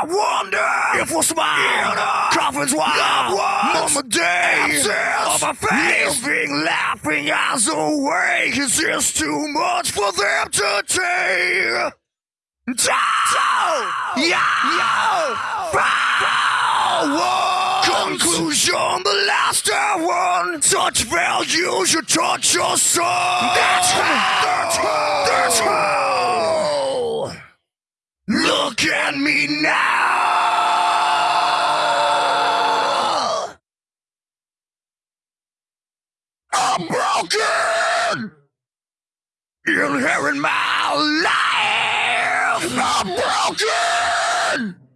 I wonder if we'll smile. Coffins while Mama Day on my face. Living, laughing as awake. Is this too much for them to take? Down! Yeah! Power! Conclusion, the last one. Such values you touch your soul. That's how. That's how. That's how. Look at me now. I'm broken. Inherit my life. I'm broken.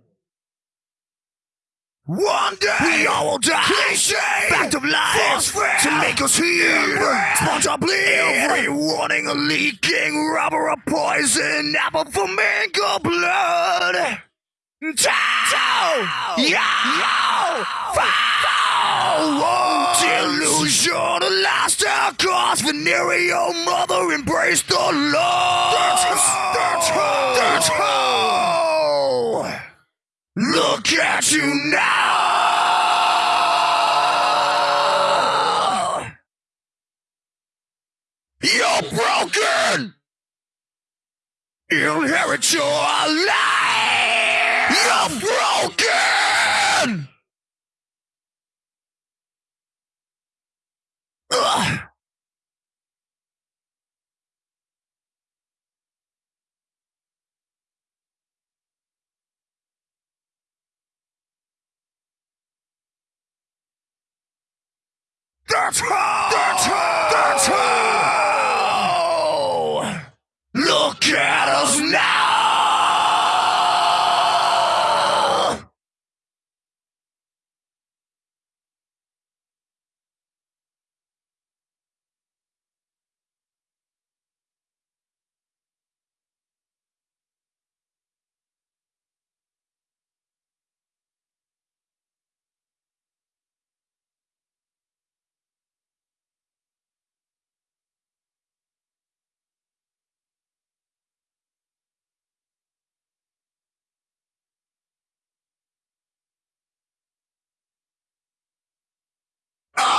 One day we all will die. Cliche. Fact of life to make us heal. Bleed. Every warning a leaking rubber of poison. Apple for mango blood. Tau. Yeah. Foul. Delusion. Last our cause. Venereal mother embrace the Lord. That's how. That's how. That's how. Look at you now! You're broken! Inherit your life! You're broken! Ugh. That's how! That's how! That's how! Look at us now!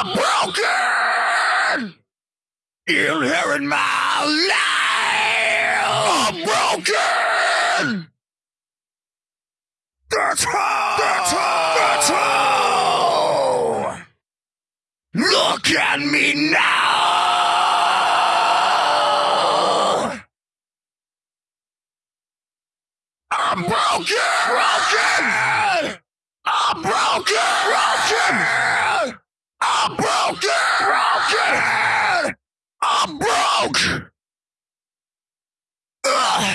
I'm broken! Inherit my life! I'm broken! That's how! That's how! That's how! Look at me now! I'm broken! Broken! I'm broken! Broken! I'm broke! Ugh.